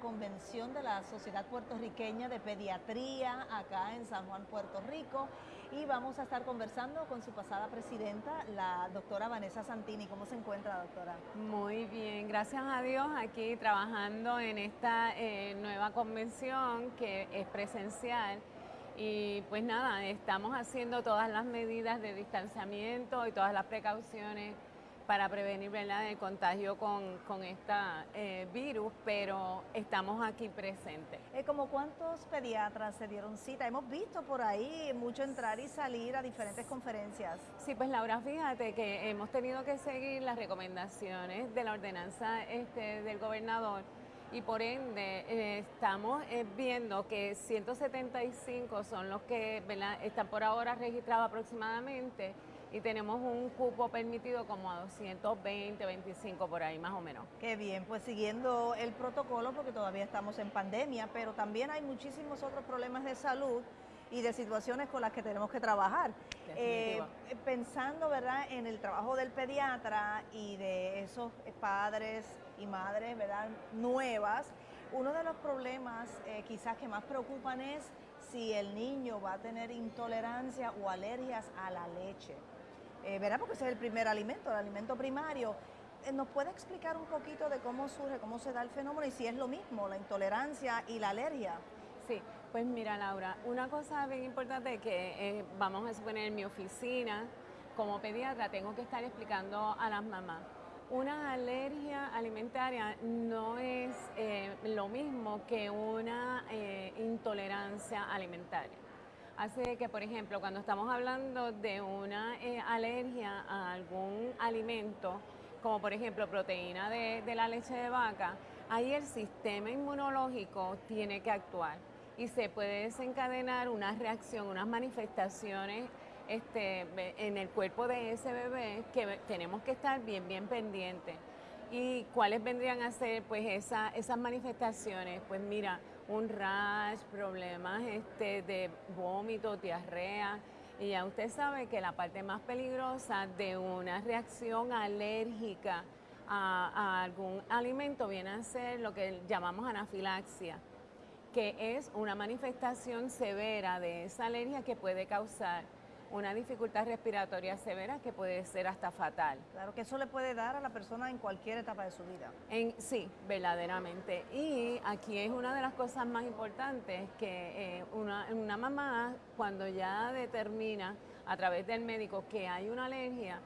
convención de la Sociedad Puertorriqueña de Pediatría acá en San Juan, Puerto Rico y vamos a estar conversando con su pasada presidenta, la doctora Vanessa Santini. ¿Cómo se encuentra, doctora? Muy bien, gracias a Dios aquí trabajando en esta eh, nueva convención que es presencial. Y pues nada, estamos haciendo todas las medidas de distanciamiento y todas las precauciones para prevenir ¿verdad? el contagio con, con este virus, pero estamos aquí presentes. Eh, ¿Como cuántos pediatras se dieron cita? Hemos visto por ahí mucho entrar y salir a diferentes conferencias. Sí, pues Laura, fíjate que hemos tenido que seguir las recomendaciones de la ordenanza este, del gobernador y por ende eh, estamos eh, viendo que 175 son los que ¿verdad? están por ahora registrados aproximadamente y tenemos un cupo permitido como a 220, 25 por ahí más o menos. Qué bien, pues siguiendo el protocolo porque todavía estamos en pandemia, pero también hay muchísimos otros problemas de salud y de situaciones con las que tenemos que trabajar. Eh, pensando ¿verdad? en el trabajo del pediatra y de esos padres y madres ¿verdad? nuevas, uno de los problemas eh, quizás que más preocupan es si el niño va a tener intolerancia o alergias a la leche. Eh, ¿verdad? Porque ese es el primer alimento, el alimento primario. Eh, ¿Nos puede explicar un poquito de cómo surge, cómo se da el fenómeno y si es lo mismo, la intolerancia y la alergia? Sí, pues mira Laura, una cosa bien importante que eh, vamos a suponer en mi oficina, como pediatra tengo que estar explicando a las mamás. Una alergia alimentaria no es lo mismo que una intolerancia alimentaria. Hace que, por ejemplo, cuando estamos hablando de una eh, alergia a algún alimento, como por ejemplo proteína de, la leche de vaca, ahí el sistema inmunológico tiene que actuar y se puede desencadenar una reacción, unas manifestaciones este, en el cuerpo de ese bebé que tenemos que estar bien, bien pendientes. ¿Y cuáles vendrían a ser pues esas manifestaciones? Pues mira, un rash, problemas este, de vómito, diarrea. Y ya usted sabe que la parte más peligrosa de una reacción alérgica a, algún alimento viene a ser lo que llamamos anafilaxia, que es una manifestación severa de esa alergia que puede causar una dificultad respiratoria severa que puede ser hasta fatal. Claro que eso le puede dar a la persona en cualquier etapa de su vida. En, sí, verdaderamente. Y aquí es una de las cosas más importantes que eh, una, una mamá cuando ya determina a través del médico que hay una alergia,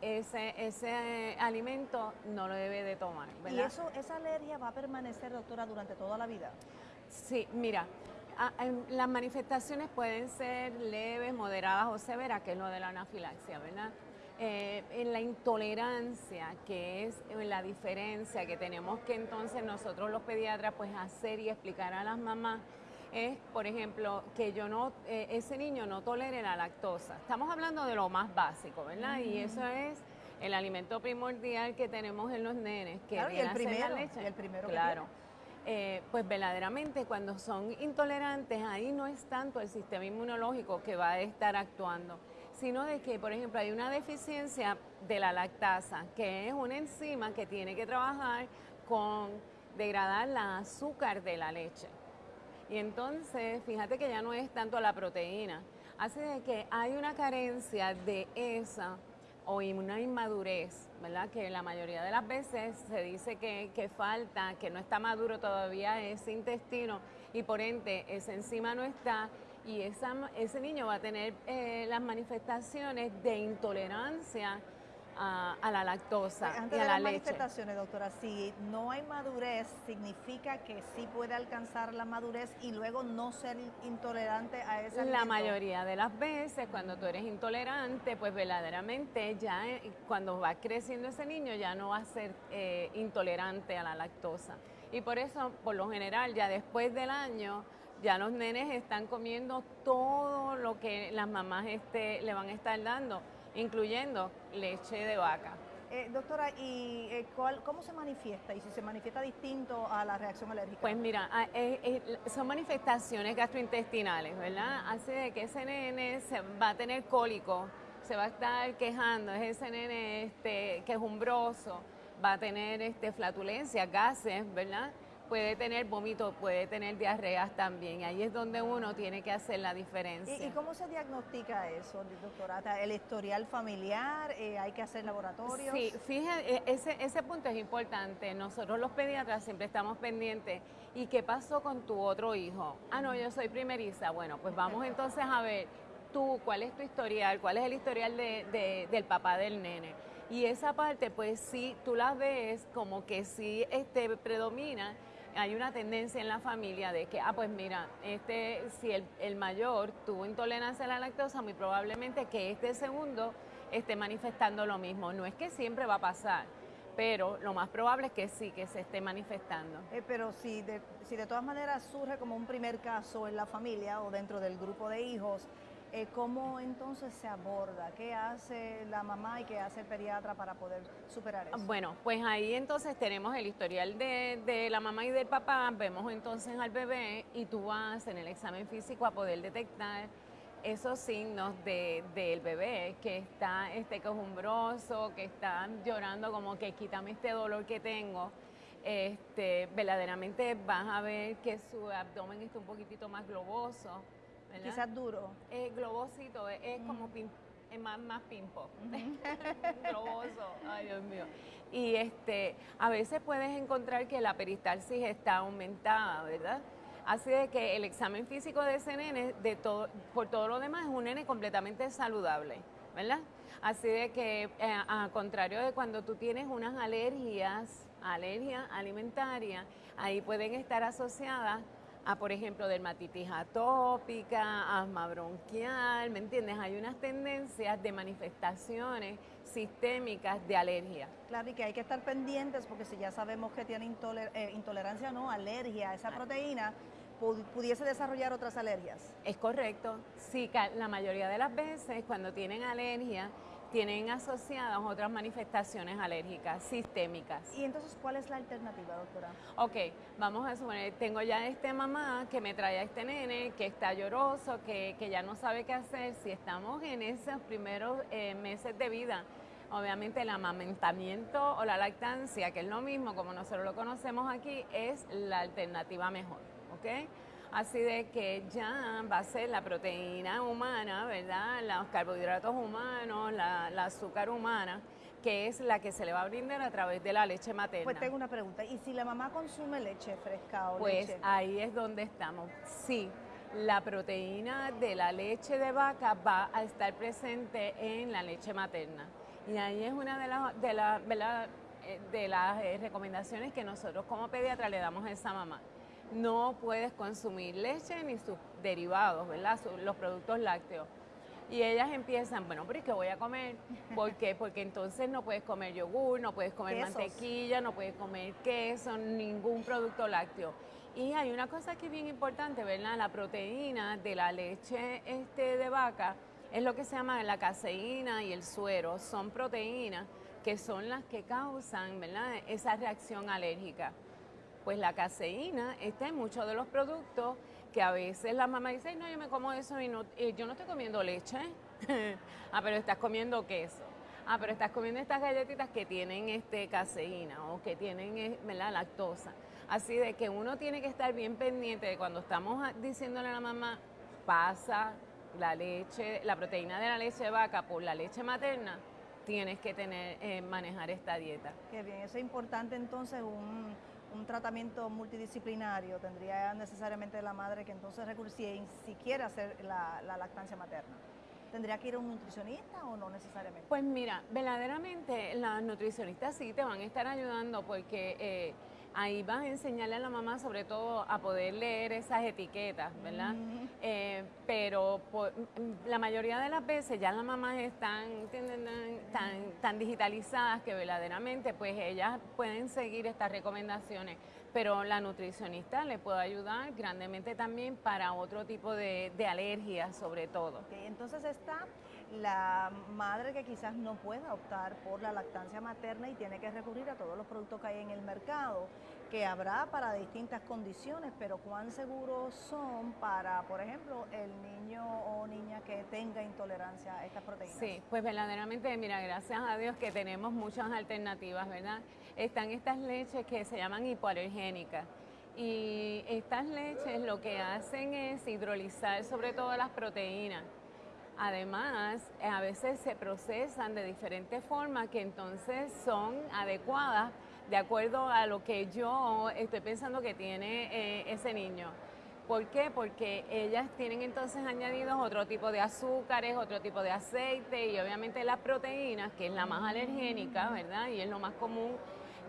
ese, ese alimento no lo debe de tomar. ¿Y eso, esa alergia va a permanecer, doctora, durante toda la vida? Sí, mira, las manifestaciones pueden ser leves, moderadas o severas, que es lo de la anafilaxia, ¿verdad? Eh, en la intolerancia, que es la diferencia que tenemos que entonces nosotros los pediatras pues hacer y explicar a las mamás, es, por ejemplo, que yo no, eh, ese niño no tolere la lactosa. Estamos hablando de lo más básico, ¿verdad? Y eso es el alimento primordial que tenemos en los nenes, que claro, y el primero, la leche. el primero claro. Eh, pues verdaderamente cuando son intolerantes, ahí no es tanto el sistema inmunológico que va a estar actuando, sino de que, por ejemplo, hay una deficiencia de la lactasa, que es una enzima que tiene que trabajar con degradar la azúcar de la leche. Y entonces, fíjate que ya no es tanto la proteína, así de que hay una carencia de esa o una inmadurez, ¿verdad? Que la mayoría de las veces se dice que, falta, que no está maduro todavía ese intestino y por ende esa enzima no está y esa, ese niño va a tener eh, las manifestaciones de intolerancia a, la lactosa Antes y a de la las manifestaciones, doctora, si no hay madurez, significa que sí puede alcanzar la madurez y luego no ser intolerante a esa La mayoría de las veces, cuando tú eres intolerante, pues verdaderamente ya eh, cuando va creciendo ese niño ya no va a ser eh, intolerante a la lactosa. Y por eso, por lo general, ya después del año, ya los nenes están comiendo todo lo que las mamás este, le van a estar dando incluyendo leche de vaca. Eh, doctora, ¿y eh, cuál, cómo se manifiesta? ¿Y si se manifiesta distinto a la reacción alérgica? Pues mira, eh, son manifestaciones gastrointestinales, ¿verdad? Hace de que ese nene se va a tener cólico, se va a estar quejando, es ese nene este, quejumbroso, va a tener este, flatulencia, gases, ¿verdad? Puede tener vómito, puede tener diarreas también. Ahí es donde uno tiene que hacer la diferencia. ¿Y, cómo se diagnostica eso, doctora? ¿El historial familiar? Eh, ¿Hay que hacer laboratorios? Sí, fíjate, e, ese, ese punto es importante. Nosotros los pediatras siempre estamos pendientes. ¿Y qué pasó con tu otro hijo? Ah, no, yo soy primeriza. Bueno, pues vamos entonces a ver tú, cuál es tu historial, cuál es el historial de, del papá del nene. Y esa parte, pues sí, tú la ves como que sí este, predomina hay una tendencia en la familia de que, ah, pues mira, este, si el, mayor tuvo intolerancia a la lactosa, muy probablemente que este segundo esté manifestando lo mismo. No es que siempre va a pasar, pero lo más probable es que sí, que se esté manifestando. Eh, pero si de, si de todas maneras surge como un primer caso en la familia o dentro del grupo de hijos, eh, ¿Cómo entonces se aborda? ¿Qué hace la mamá y qué hace el pediatra para poder superar eso? Bueno, pues ahí entonces tenemos el historial de, la mamá y del papá, vemos entonces al bebé y tú vas en el examen físico a poder detectar esos signos del bebé que está este cojumbroso, que está llorando como que quítame este dolor que tengo. Este, verdaderamente vas a ver que su abdomen está un poquitito más globoso Quizás duro. Es globosito, es, como más, más pimpo. Globoso, ay Dios mío. Y este, a veces puedes encontrar que la peristalsis está aumentada, ¿verdad? Así de que el examen físico de ese nene, de todo, por todo lo demás, es un nene completamente saludable, ¿verdad? Así de que, eh, a contrario de cuando tú tienes unas alergias, alergia alimentaria, ahí pueden estar asociadas a, por ejemplo, dermatitis atópica, asma bronquial, ¿me entiendes? Hay unas tendencias de manifestaciones sistémicas de alergia. Claro, y que hay que estar pendientes porque si ya sabemos que tiene eh, intolerancia o no, alergia a esa proteína, pudiese desarrollar otras alergias. Es correcto. Sí, la mayoría de las veces cuando tienen alergia, tienen asociadas otras manifestaciones alérgicas sistémicas. ¿Y entonces cuál es la alternativa, doctora? Ok, vamos a suponer, tengo ya este mamá que me trae a este nene, que está lloroso, que, ya no sabe qué hacer. Si estamos en esos primeros eh, meses de vida, obviamente el amamantamiento o la lactancia, que es lo mismo como nosotros lo conocemos aquí, es la alternativa mejor, ¿ok? Así de que ya va a ser la proteína humana, ¿verdad? Los carbohidratos humanos, la, azúcar humana, que es la que se le va a brindar a través de la leche materna. Pues tengo una pregunta, ¿y si la mamá consume leche fresca o pues leche? Pues ahí es donde estamos. Sí, la proteína de la leche de vaca va a estar presente en la leche materna. Y ahí es una de las, de eh, de las eh, recomendaciones que nosotros como pediatra le damos a esa mamá no puedes consumir leche ni sus derivados, ¿verdad? Los productos lácteos. Y ellas empiezan, bueno, pero ¿y qué voy a comer? ¿Por qué? Porque entonces no puedes comer yogur, no puedes comer mantequilla, no puedes comer queso, ningún producto lácteo. Y hay una cosa que es bien importante, ¿verdad? La proteína de la leche este, de vaca es lo que se llama la caseína y el suero. Son proteínas que son las que causan, ¿verdad? Esa reacción alérgica pues la caseína está en muchos de los productos que a veces la mamá dice, no, yo me como eso y no, yo no estoy comiendo leche. ah, pero estás comiendo queso. Ah, pero estás comiendo estas galletitas que tienen este caseína o que tienen eh, la lactosa. Así de que uno tiene que estar bien pendiente de cuando estamos diciéndole a la mamá, pasa la leche, la proteína de la leche vaca por la leche materna, tienes que tener, eh, manejar esta dieta. Qué bien, eso es importante entonces un un tratamiento multidisciplinario, tendría necesariamente la madre que entonces recurrir si quiere hacer la, lactancia materna. ¿Tendría que ir a un nutricionista o no necesariamente? Pues mira, verdaderamente las nutricionistas sí te van a estar ayudando porque eh, ahí vas a enseñarle a la mamá sobre todo a poder leer esas etiquetas, ¿verdad? Eh, pero la mayoría de las veces ya las mamás están tan, tan digitalizadas que verdaderamente pues ellas pueden seguir estas recomendaciones, pero la nutricionista le puede ayudar grandemente también para otro tipo de, alergias sobre todo. entonces está la madre que quizás no pueda optar por la lactancia materna y tiene que recurrir a todos los productos que hay en el mercado, que habrá para distintas condiciones, pero cuán seguros son para, por ejemplo, el niño o niña que tenga intolerancia a estas proteínas. Sí, pues verdaderamente, mira, gracias a Dios que tenemos muchas alternativas, ¿verdad? Están estas leches que se llaman hipoalergénicas. Y estas leches lo que hacen es hidrolizar sobre todo las proteínas Además, a veces se procesan de diferentes formas que entonces son adecuadas de acuerdo a lo que yo estoy pensando que tiene eh, ese niño. ¿Por qué? Porque ellas tienen entonces añadidos otro tipo de azúcares, otro tipo de aceite y obviamente las proteínas, que es la más alergénica, ¿verdad? Y es lo más común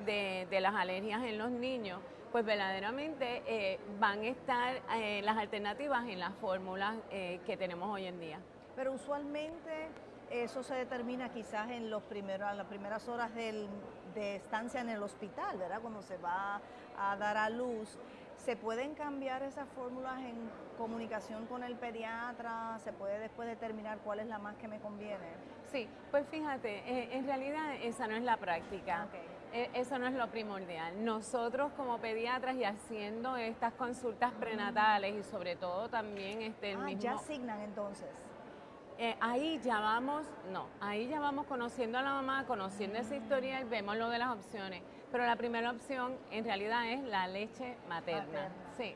de, las alergias en los niños, pues verdaderamente eh, van a estar eh, las alternativas en las fórmulas que tenemos hoy en día pero usualmente eso se determina quizás en los primeros, las primeras horas de estancia en el hospital, ¿verdad? Cuando se va a dar a luz. ¿Se pueden cambiar esas fórmulas en comunicación con el pediatra? ¿Se puede después determinar cuál es la más que me conviene? Sí, pues fíjate, eh, en realidad esa no es la práctica. Eh, eso no es lo primordial. Nosotros como pediatras y haciendo estas consultas prenatales y sobre todo también este, el ah, ya asignan entonces. Eh, ahí ya vamos, no, ahí ya vamos conociendo a la mamá, conociendo esa historia y vemos lo de las opciones. Pero la primera opción en realidad es la leche materna. Sí,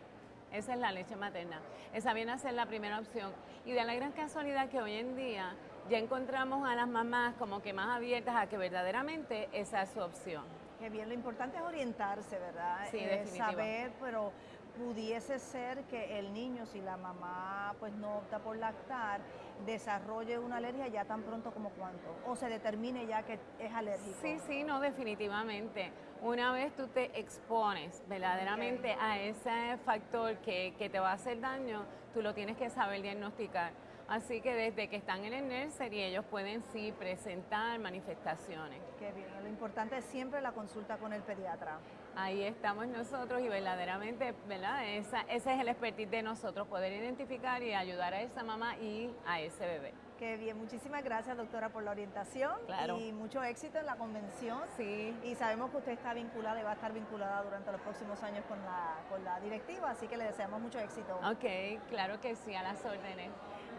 esa es la leche materna. Esa viene a ser la primera opción. Y de la gran casualidad que hoy en día ya encontramos a las mamás como que más abiertas a que verdaderamente esa es su opción. Qué bien, lo importante es orientarse, ¿verdad? Sí, eh, Saber, pero pudiese ser que el niño, si la mamá pues no opta por lactar, desarrolle una alergia ya tan pronto como cuánto, o se determine ya que es alérgico. Sí, sí, no, definitivamente. Una vez tú te expones verdaderamente a ese factor que, que te va a hacer daño, tú lo tienes que saber diagnosticar. Así que desde que están en el nursery ellos pueden sí presentar manifestaciones. Qué bien, lo importante es siempre la consulta con el pediatra. Ahí estamos nosotros y verdaderamente, ¿verdad? Esa, ese es el expertise de nosotros, poder identificar y ayudar a esa mamá y a ese bebé. Qué bien, muchísimas gracias doctora por la orientación claro. y mucho éxito en la convención. Sí. Y sabemos que usted está vinculada y va a estar vinculada durante los próximos años con la, con la directiva, así que le deseamos mucho éxito. Ok, claro que sí, a las órdenes.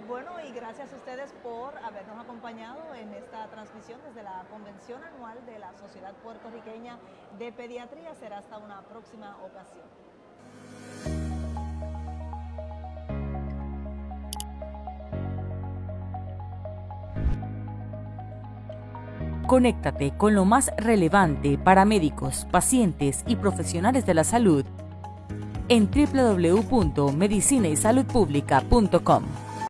Bueno, y gracias a ustedes por habernos acompañado en esta transmisión desde la convención anual de la Sociedad Puertorriqueña de Pediatría. Será hasta una próxima ocasión. Conéctate con lo más relevante para médicos, pacientes y profesionales de la salud en www.medicinaysaludpublica.com.